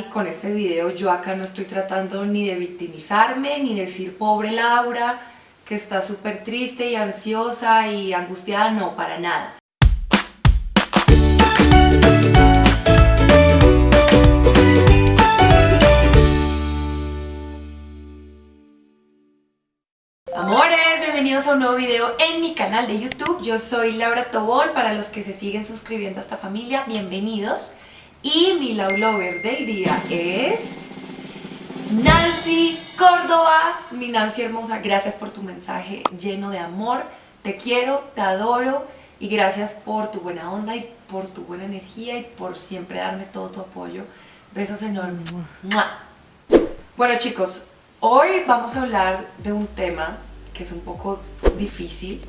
y con este video yo acá no estoy tratando ni de victimizarme, ni decir pobre Laura, que está súper triste y ansiosa y angustiada, no, para nada. Amores, bienvenidos a un nuevo video en mi canal de YouTube. Yo soy Laura Tobón, para los que se siguen suscribiendo a esta familia, bienvenidos. Y mi love lover del día es Nancy Córdoba. Mi Nancy hermosa, gracias por tu mensaje lleno de amor. Te quiero, te adoro y gracias por tu buena onda y por tu buena energía y por siempre darme todo tu apoyo. Besos enormes. Bueno chicos, hoy vamos a hablar de un tema que es un poco difícil.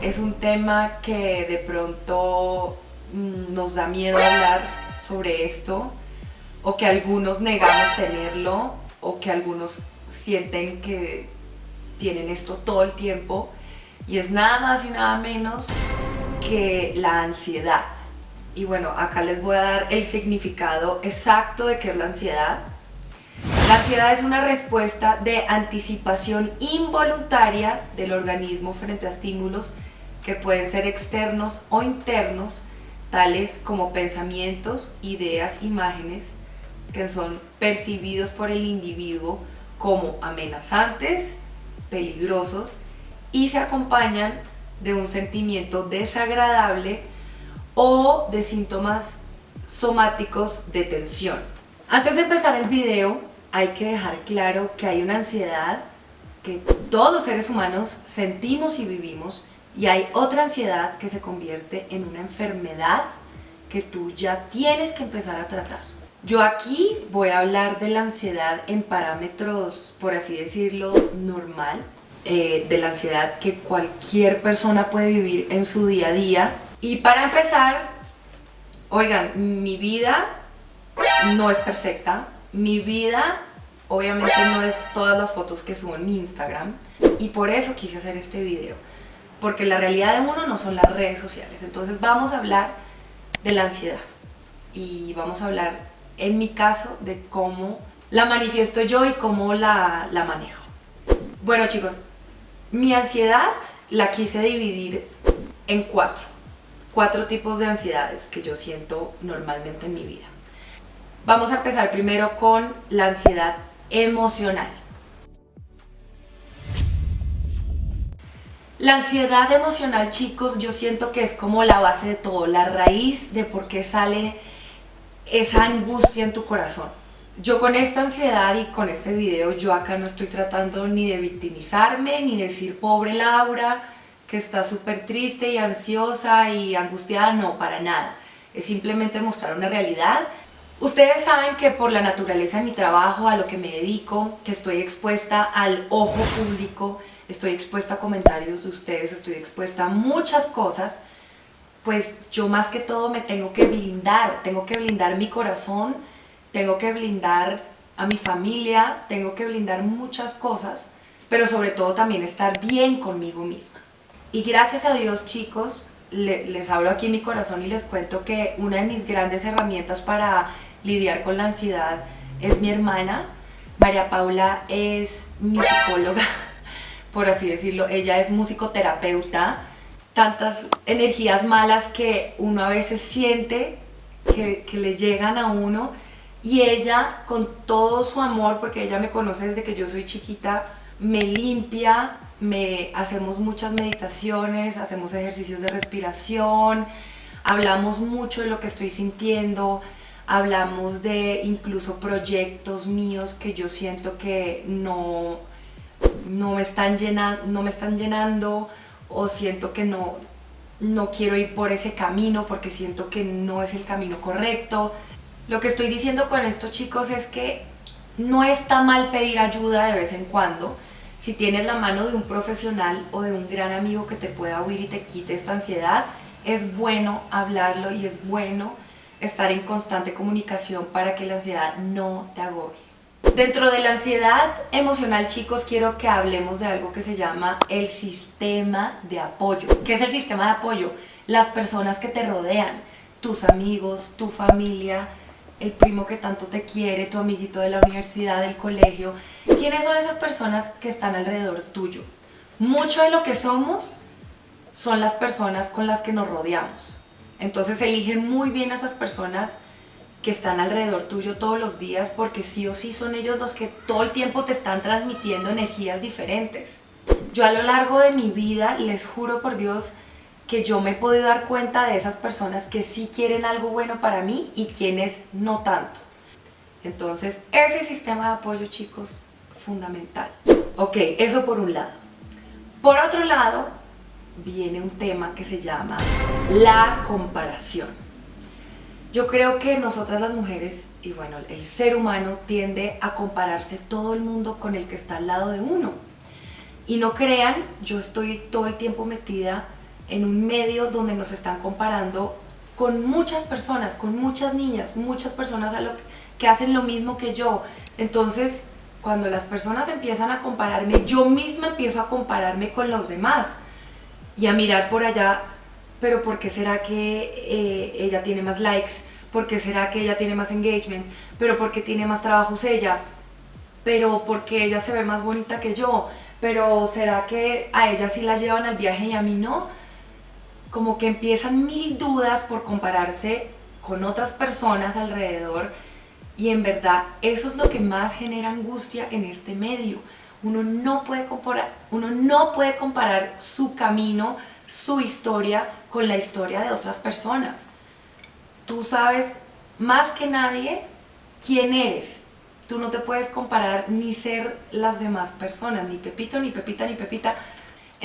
Es un tema que de pronto mm, nos da miedo hablar sobre esto o que algunos negamos tenerlo o que algunos sienten que tienen esto todo el tiempo y es nada más y nada menos que la ansiedad. Y bueno, acá les voy a dar el significado exacto de qué es la ansiedad. La ansiedad es una respuesta de anticipación involuntaria del organismo frente a estímulos que pueden ser externos o internos como pensamientos, ideas, imágenes que son percibidos por el individuo como amenazantes, peligrosos y se acompañan de un sentimiento desagradable o de síntomas somáticos de tensión. Antes de empezar el video hay que dejar claro que hay una ansiedad que todos los seres humanos sentimos y vivimos y hay otra ansiedad que se convierte en una enfermedad que tú ya tienes que empezar a tratar. Yo aquí voy a hablar de la ansiedad en parámetros, por así decirlo, normal, eh, de la ansiedad que cualquier persona puede vivir en su día a día. Y para empezar, oigan, mi vida no es perfecta, mi vida obviamente no es todas las fotos que subo en mi Instagram y por eso quise hacer este video porque la realidad de uno no son las redes sociales. Entonces vamos a hablar de la ansiedad y vamos a hablar, en mi caso, de cómo la manifiesto yo y cómo la, la manejo. Bueno chicos, mi ansiedad la quise dividir en cuatro. Cuatro tipos de ansiedades que yo siento normalmente en mi vida. Vamos a empezar primero con la ansiedad emocional. La ansiedad emocional, chicos, yo siento que es como la base de todo, la raíz de por qué sale esa angustia en tu corazón. Yo con esta ansiedad y con este video, yo acá no estoy tratando ni de victimizarme, ni decir pobre Laura, que está súper triste y ansiosa y angustiada, no, para nada. Es simplemente mostrar una realidad. Ustedes saben que por la naturaleza de mi trabajo, a lo que me dedico, que estoy expuesta al ojo público, estoy expuesta a comentarios de ustedes, estoy expuesta a muchas cosas, pues yo más que todo me tengo que blindar, tengo que blindar mi corazón, tengo que blindar a mi familia, tengo que blindar muchas cosas, pero sobre todo también estar bien conmigo misma. Y gracias a Dios chicos, les hablo aquí mi corazón y les cuento que una de mis grandes herramientas para lidiar con la ansiedad es mi hermana. María Paula es mi psicóloga por así decirlo. Ella es musicoterapeuta, tantas energías malas que uno a veces siente que, le llegan a uno y ella con todo su amor, porque ella me conoce desde que yo soy chiquita, me limpia, me hacemos muchas meditaciones, hacemos ejercicios de respiración, hablamos mucho de lo que estoy sintiendo, hablamos de incluso proyectos míos que yo siento que no no me están, llenando, no me están llenando o siento que no, no quiero ir por ese camino porque siento que no es el camino correcto. Lo que estoy diciendo con esto chicos es que no está mal pedir ayuda de vez en cuando si tienes la mano de un profesional o de un gran amigo que te pueda oír y te quite esta ansiedad, es bueno hablarlo y es bueno estar en constante comunicación para que la ansiedad no te agobie. Dentro de la ansiedad emocional, chicos, quiero que hablemos de algo que se llama el sistema de apoyo. ¿Qué es el sistema de apoyo? Las personas que te rodean, tus amigos, tu familia, el primo que tanto te quiere, tu amiguito de la universidad, del colegio. ¿Quiénes son esas personas que están alrededor tuyo? Mucho de lo que somos son las personas con las que nos rodeamos. Entonces elige muy bien a esas personas que están alrededor tuyo todos los días porque sí o sí son ellos los que todo el tiempo te están transmitiendo energías diferentes. Yo a lo largo de mi vida, les juro por Dios, que yo me he podido dar cuenta de esas personas que sí quieren algo bueno para mí y quienes no tanto. Entonces, ese sistema de apoyo, chicos, fundamental. Ok, eso por un lado. Por otro lado, viene un tema que se llama la comparación. Yo creo que nosotras las mujeres, y bueno, el ser humano tiende a compararse todo el mundo con el que está al lado de uno. Y no crean, yo estoy todo el tiempo metida en un medio donde nos están comparando con muchas personas, con muchas niñas, muchas personas que hacen lo mismo que yo. Entonces, cuando las personas empiezan a compararme, yo misma empiezo a compararme con los demás y a mirar por allá, pero ¿por qué será que eh, ella tiene más likes? ¿Por qué será que ella tiene más engagement? ¿Pero por qué tiene más trabajos ella? ¿Pero porque ella se ve más bonita que yo? ¿Pero será que a ella sí la llevan al viaje y a mí no? como que empiezan mil dudas por compararse con otras personas alrededor y en verdad eso es lo que más genera angustia en este medio. Uno no puede comparar, uno no puede comparar su camino, su historia con la historia de otras personas. Tú sabes más que nadie quién eres. Tú no te puedes comparar ni ser las demás personas, ni Pepito, ni Pepita, ni Pepita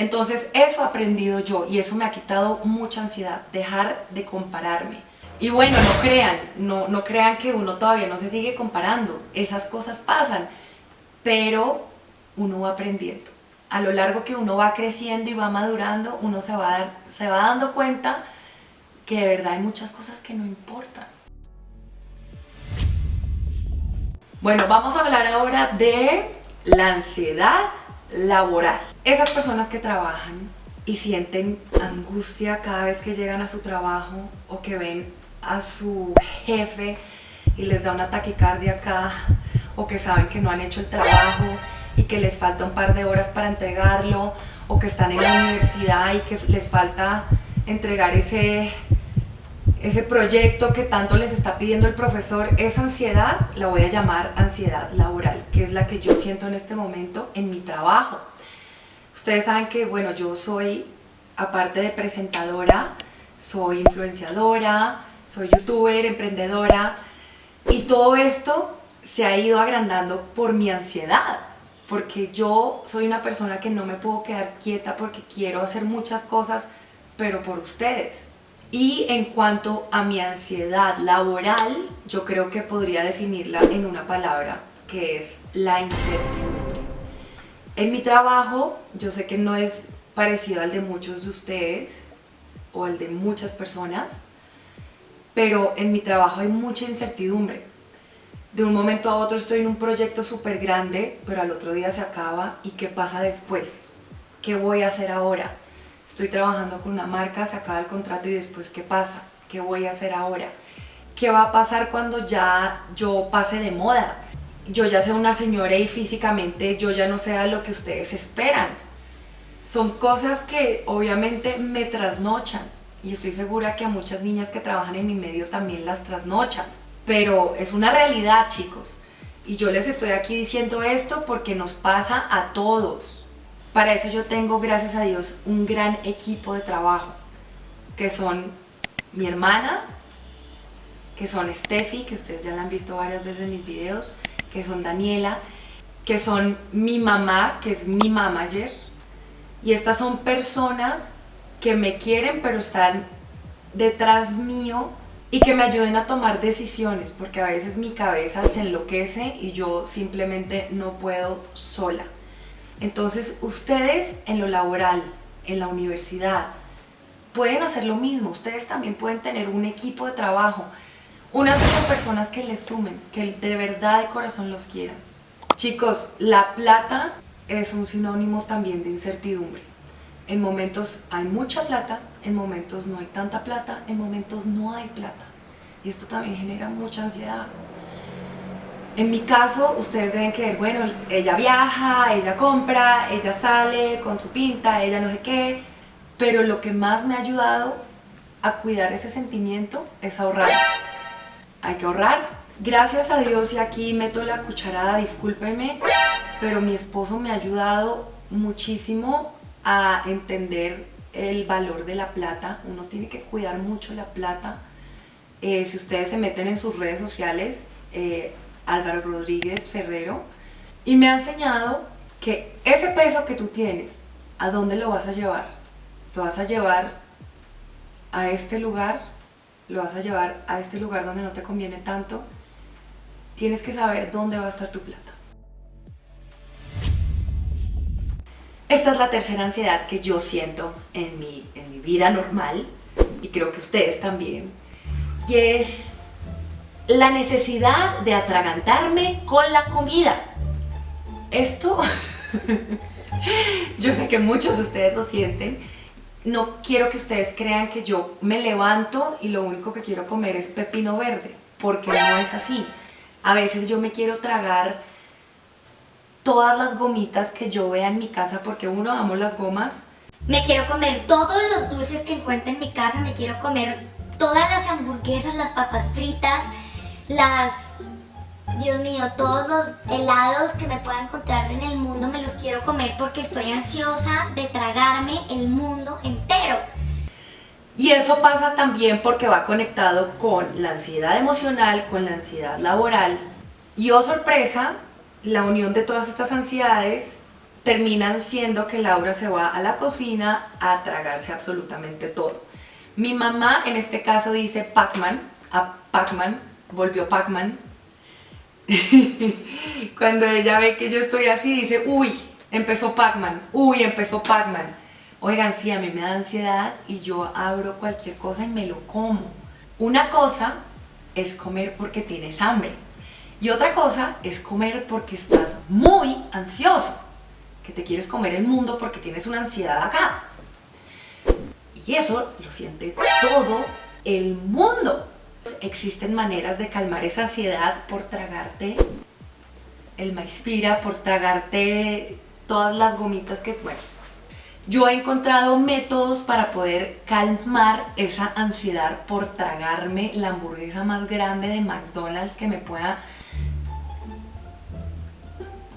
entonces eso he aprendido yo y eso me ha quitado mucha ansiedad, dejar de compararme. Y bueno, no crean, no, no crean que uno todavía no se sigue comparando, esas cosas pasan, pero uno va aprendiendo. A lo largo que uno va creciendo y va madurando, uno se va, se va dando cuenta que de verdad hay muchas cosas que no importan. Bueno, vamos a hablar ahora de la ansiedad laboral. Esas personas que trabajan y sienten angustia cada vez que llegan a su trabajo o que ven a su jefe y les da una taquicardia acá o que saben que no han hecho el trabajo y que les falta un par de horas para entregarlo o que están en la universidad y que les falta entregar ese, ese proyecto que tanto les está pidiendo el profesor, esa ansiedad la voy a llamar ansiedad laboral, que es la que yo siento en este momento en mi trabajo. Ustedes saben que, bueno, yo soy, aparte de presentadora, soy influenciadora, soy youtuber, emprendedora, y todo esto se ha ido agrandando por mi ansiedad, porque yo soy una persona que no me puedo quedar quieta porque quiero hacer muchas cosas, pero por ustedes. Y en cuanto a mi ansiedad laboral, yo creo que podría definirla en una palabra, que es la incertidumbre. En mi trabajo, yo sé que no es parecido al de muchos de ustedes o al de muchas personas, pero en mi trabajo hay mucha incertidumbre. De un momento a otro estoy en un proyecto súper grande, pero al otro día se acaba y ¿qué pasa después? ¿Qué voy a hacer ahora? Estoy trabajando con una marca, se acaba el contrato y después ¿qué pasa? ¿Qué voy a hacer ahora? ¿Qué va a pasar cuando ya yo pase de moda? yo ya sea una señora y físicamente yo ya no sea lo que ustedes esperan. Son cosas que obviamente me trasnochan y estoy segura que a muchas niñas que trabajan en mi medio también las trasnochan. Pero es una realidad, chicos. Y yo les estoy aquí diciendo esto porque nos pasa a todos. Para eso yo tengo, gracias a Dios, un gran equipo de trabajo, que son mi hermana, que son Steffi, que ustedes ya la han visto varias veces en mis videos, que son Daniela, que son mi mamá, que es mi manager. Y estas son personas que me quieren pero están detrás mío y que me ayuden a tomar decisiones porque a veces mi cabeza se enloquece y yo simplemente no puedo sola. Entonces ustedes en lo laboral, en la universidad, pueden hacer lo mismo. Ustedes también pueden tener un equipo de trabajo unas personas que les sumen, que de verdad de corazón los quieran. Chicos, la plata es un sinónimo también de incertidumbre. En momentos hay mucha plata, en momentos no hay tanta plata, en momentos no hay plata. y esto también genera mucha ansiedad. En mi caso, ustedes deben creer, bueno, ella viaja, ella compra, ella sale con su pinta, ella no sé qué, pero lo que más me ha ayudado a cuidar ese sentimiento es ahorrar. Hay que ahorrar. Gracias a Dios, y aquí meto la cucharada, discúlpenme, pero mi esposo me ha ayudado muchísimo a entender el valor de la plata. Uno tiene que cuidar mucho la plata. Eh, si ustedes se meten en sus redes sociales, eh, Álvaro Rodríguez Ferrero, y me ha enseñado que ese peso que tú tienes, ¿a dónde lo vas a llevar? Lo vas a llevar a este lugar, lo vas a llevar a este lugar donde no te conviene tanto. Tienes que saber dónde va a estar tu plata. Esta es la tercera ansiedad que yo siento en mi, en mi vida normal y creo que ustedes también. Y es la necesidad de atragantarme con la comida. Esto, yo sé que muchos de ustedes lo sienten. No quiero que ustedes crean que yo me levanto y lo único que quiero comer es pepino verde, porque no es así. A veces yo me quiero tragar todas las gomitas que yo vea en mi casa porque uno, amo las gomas. Me quiero comer todos los dulces que encuentro en mi casa, me quiero comer todas las hamburguesas, las papas fritas, las... Dios mío, todos los helados que me pueda encontrar en el mundo me los quiero comer porque estoy ansiosa de tragarme el mundo entero. Y eso pasa también porque va conectado con la ansiedad emocional, con la ansiedad laboral. Y oh sorpresa, la unión de todas estas ansiedades terminan siendo que Laura se va a la cocina a tragarse absolutamente todo. Mi mamá en este caso dice Pac-Man, a Pac-Man, volvió Pac-Man. Cuando ella ve que yo estoy así dice, uy, empezó Pac-Man, uy, empezó Pac-Man. Oigan, sí, a mí me da ansiedad y yo abro cualquier cosa y me lo como. Una cosa es comer porque tienes hambre y otra cosa es comer porque estás muy ansioso, que te quieres comer el mundo porque tienes una ansiedad acá. Y eso lo siente todo el mundo. Existen maneras de calmar esa ansiedad por tragarte el maispira, por tragarte todas las gomitas que... Bueno, yo he encontrado métodos para poder calmar esa ansiedad por tragarme la hamburguesa más grande de McDonald's que me pueda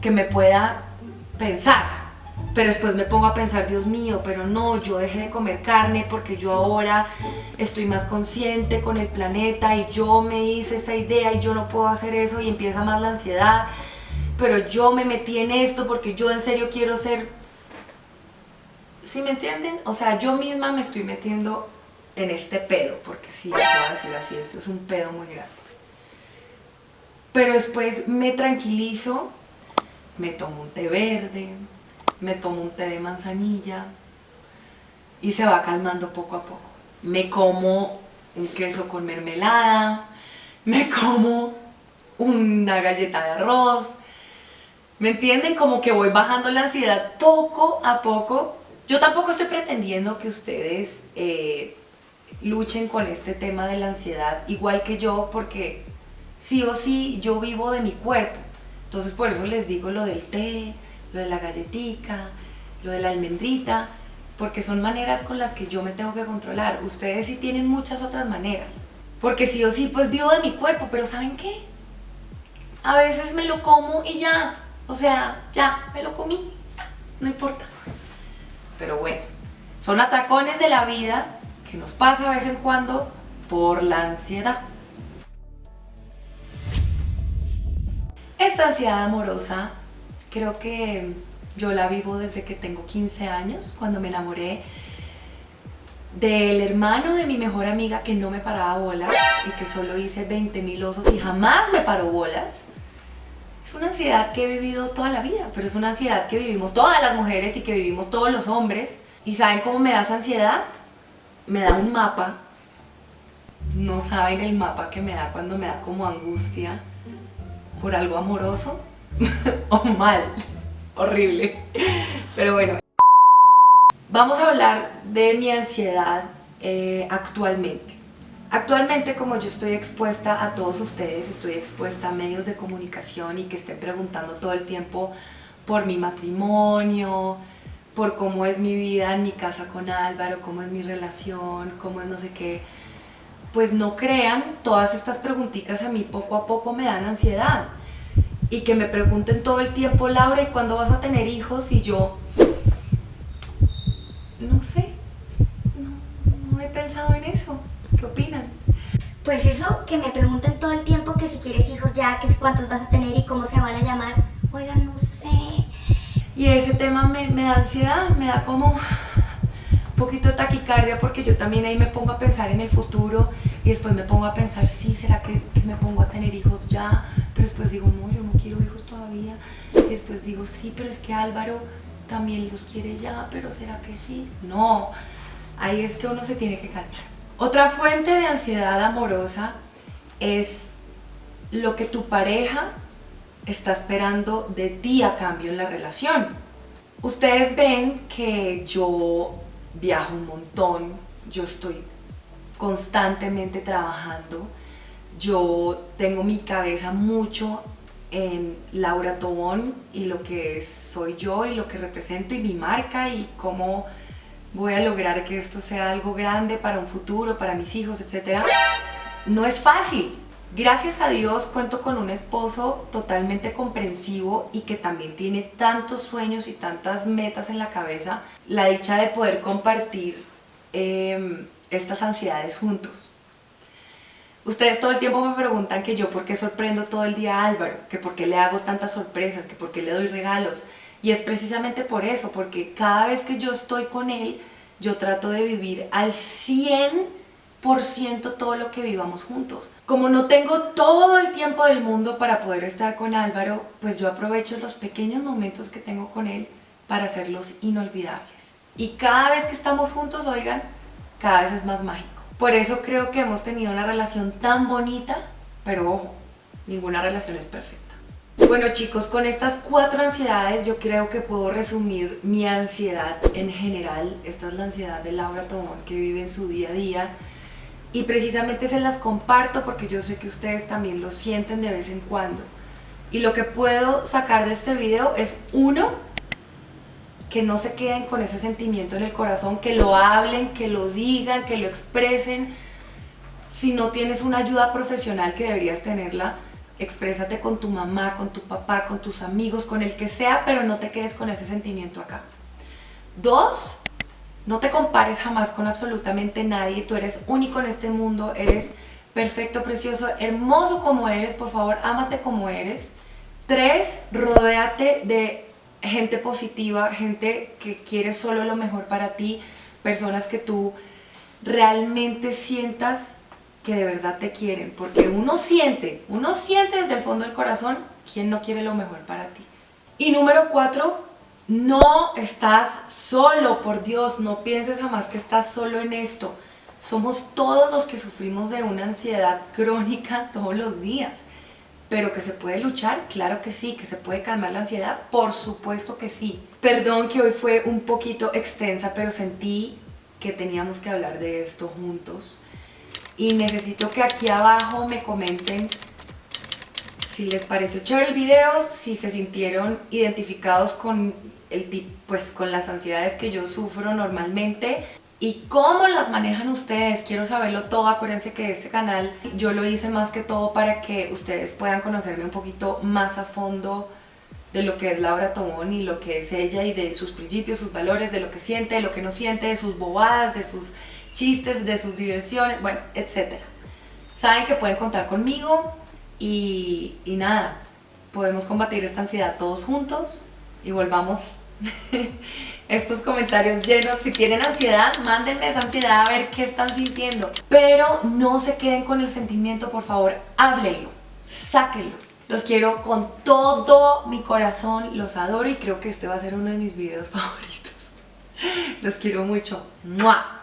que me pueda pensar. Pero después me pongo a pensar, Dios mío, pero no, yo dejé de comer carne porque yo ahora estoy más consciente con el planeta y yo me hice esa idea y yo no puedo hacer eso y empieza más la ansiedad. Pero yo me metí en esto porque yo en serio quiero ser... ¿Sí me entienden? O sea, yo misma me estoy metiendo en este pedo, porque sí, puedo decir así, esto es un pedo muy grande. Pero después me tranquilizo me tomo un té verde, me tomo un té de manzanilla y se va calmando poco a poco. Me como un queso con mermelada, me como una galleta de arroz, ¿me entienden? Como que voy bajando la ansiedad poco a poco. Yo tampoco estoy pretendiendo que ustedes eh, luchen con este tema de la ansiedad igual que yo porque sí o sí yo vivo de mi cuerpo entonces por eso les digo lo del té, lo de la galletica, lo de la almendrita, porque son maneras con las que yo me tengo que controlar. Ustedes sí tienen muchas otras maneras. Porque sí o sí, pues vivo de mi cuerpo, pero ¿saben qué? A veces me lo como y ya, o sea, ya, me lo comí, no importa. Pero bueno, son atracones de la vida que nos pasa a vez en cuando por la ansiedad. Esta ansiedad amorosa creo que yo la vivo desde que tengo 15 años, cuando me enamoré del hermano de mi mejor amiga que no me paraba bolas y que solo hice 20 mil osos y jamás me paró bolas. Es una ansiedad que he vivido toda la vida, pero es una ansiedad que vivimos todas las mujeres y que vivimos todos los hombres. ¿Y saben cómo me da esa ansiedad? Me da un mapa. No saben el mapa que me da cuando me da como angustia por algo amoroso o mal, horrible. Pero bueno, vamos a hablar de mi ansiedad eh, actualmente. Actualmente como yo estoy expuesta a todos ustedes, estoy expuesta a medios de comunicación y que estén preguntando todo el tiempo por mi matrimonio, por cómo es mi vida en mi casa con Álvaro, cómo es mi relación, cómo es no sé qué, pues no crean, todas estas preguntitas a mí poco a poco me dan ansiedad. Y que me pregunten todo el tiempo, Laura, ¿y cuándo vas a tener hijos? Y yo, no sé, no, no he pensado en eso. ¿Qué opinan? Pues eso, que me pregunten todo el tiempo que si quieres hijos ya, que cuántos vas a tener y cómo se van a llamar. Oigan, no sé. Y ese tema me, me da ansiedad, me da como poquito de taquicardia porque yo también ahí me pongo a pensar en el futuro y después me pongo a pensar, sí, ¿será que, me pongo a tener hijos ya? Pero después digo, no, yo no quiero hijos todavía. Y después digo, sí, pero es que Álvaro también los quiere ya, pero ¿será que sí? No, ahí es que uno se tiene que calmar. Otra fuente de ansiedad amorosa es lo que tu pareja está esperando de ti a cambio en la relación. Ustedes ven que yo viajo un montón, yo estoy constantemente trabajando, yo tengo mi cabeza mucho en Laura Tobón y lo que soy yo y lo que represento y mi marca y cómo voy a lograr que esto sea algo grande para un futuro, para mis hijos, etc. No es fácil. Gracias a Dios cuento con un esposo totalmente comprensivo y que también tiene tantos sueños y tantas metas en la cabeza. La dicha de poder compartir em, estas ansiedades juntos. Ustedes todo el tiempo me preguntan que yo por qué sorprendo todo el día a Álvaro, que por qué le hago tantas sorpresas, que por qué le doy regalos. Y es precisamente por eso, porque cada vez que yo estoy con él, yo trato de vivir al 100% todo lo que vivamos juntos. Como no tengo todo el tiempo del mundo para poder estar con Álvaro, pues yo aprovecho los pequeños momentos que tengo con él para hacerlos inolvidables. Y cada vez que estamos juntos, oigan, cada vez es más mágico. Por eso creo que hemos tenido una relación tan bonita, pero ojo, ninguna relación es perfecta. Bueno chicos, con estas cuatro ansiedades yo creo que puedo resumir mi ansiedad en general. Esta es la ansiedad de Laura Tomón que vive en su día a día. Y precisamente se las comparto porque yo sé que ustedes también lo sienten de vez en cuando. Y lo que puedo sacar de este video es uno, que no se queden con ese sentimiento en el corazón, que lo hablen, que lo digan, que lo expresen. Si no tienes una ayuda profesional que deberías tenerla, exprésate con tu mamá, con tu papá, con tus amigos, con el que sea, pero no te quedes con ese sentimiento acá. Dos, no te compares jamás con absolutamente nadie, tú eres único en este mundo, eres perfecto, precioso, hermoso como eres, por favor, ámate como eres. Tres, rodéate de gente positiva, gente que quiere solo lo mejor para ti, personas que tú realmente sientas que de verdad te quieren, porque uno siente, uno siente desde el fondo del corazón quién no quiere lo mejor para ti. Y número cuatro, no estás solo, por Dios, no pienses jamás que estás solo en esto. Somos todos los que sufrimos de una ansiedad crónica todos los días. Pero que se puede luchar, claro que sí, que se puede calmar la ansiedad, por supuesto que sí. Perdón que hoy fue un poquito extensa, pero sentí que teníamos que hablar de esto juntos y necesito que aquí abajo me comenten si les pareció chévere el video, si se sintieron identificados con, el, pues, con las ansiedades que yo sufro normalmente y cómo las manejan ustedes, quiero saberlo todo, acuérdense que este canal yo lo hice más que todo para que ustedes puedan conocerme un poquito más a fondo de lo que es Laura Tomón y lo que es ella y de sus principios, sus valores, de lo que siente, de lo que no siente, de sus bobadas, de sus chistes, de sus diversiones, bueno, etc. Saben que pueden contar conmigo y, y nada, podemos combatir esta ansiedad todos juntos y volvamos estos comentarios llenos. Si tienen ansiedad, mándenme esa ansiedad a ver qué están sintiendo. Pero no se queden con el sentimiento, por favor, háblenlo, sáquenlo. Los quiero con todo mi corazón, los adoro y creo que este va a ser uno de mis videos favoritos. Los quiero mucho. ¡Mua!